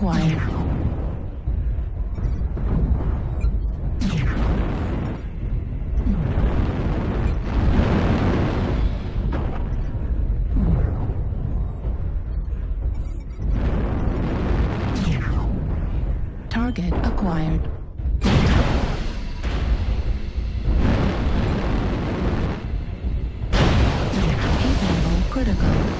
acquired. Target acquired. Critical.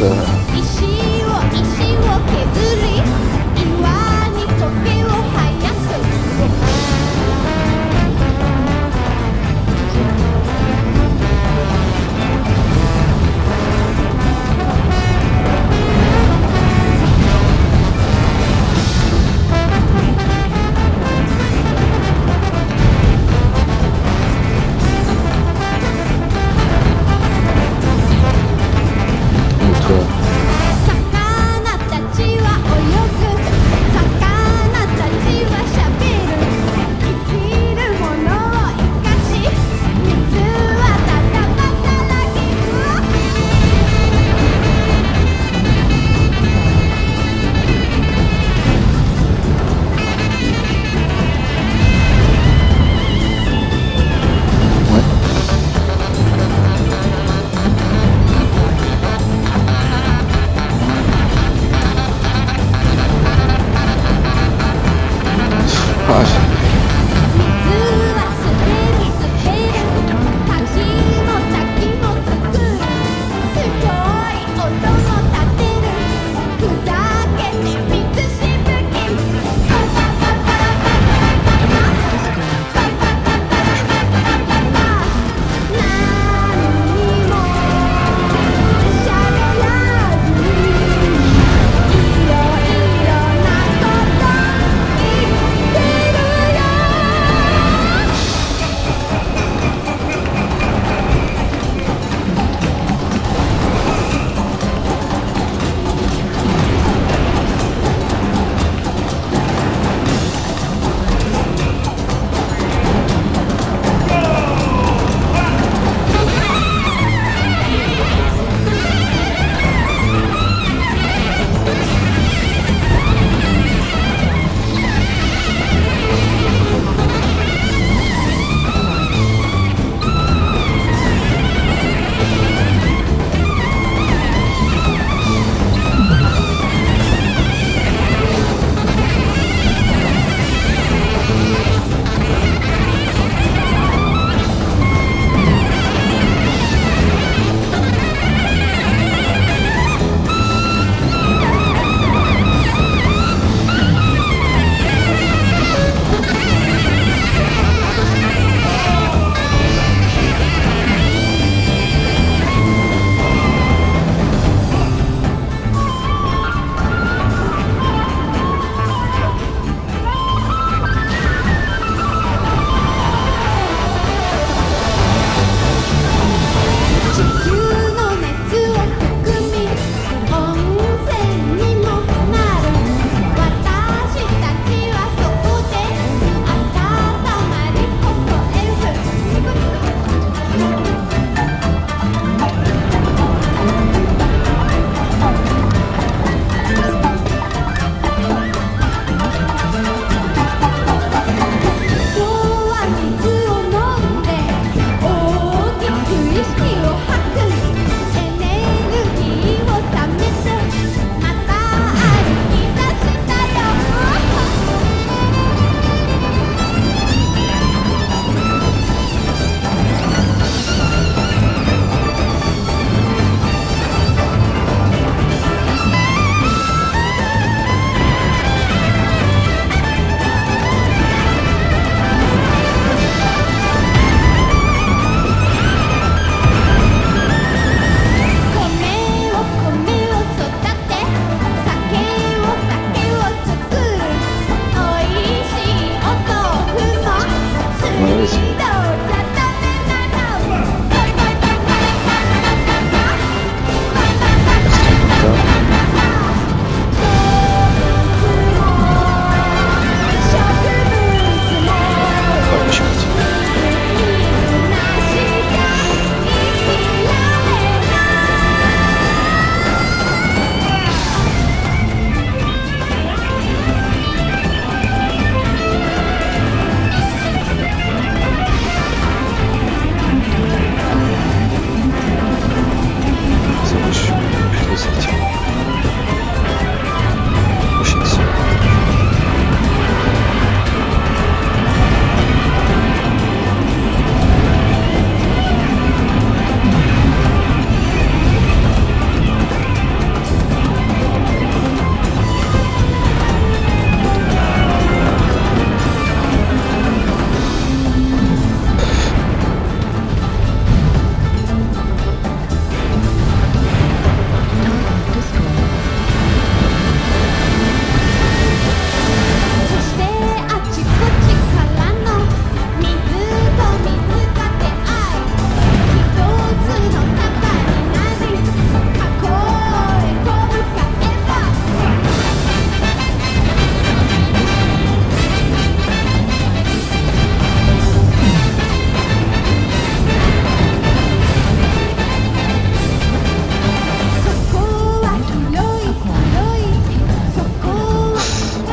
一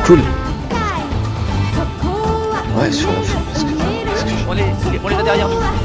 Cool. Ouais, sur la fin. On les, on les a derrière nous.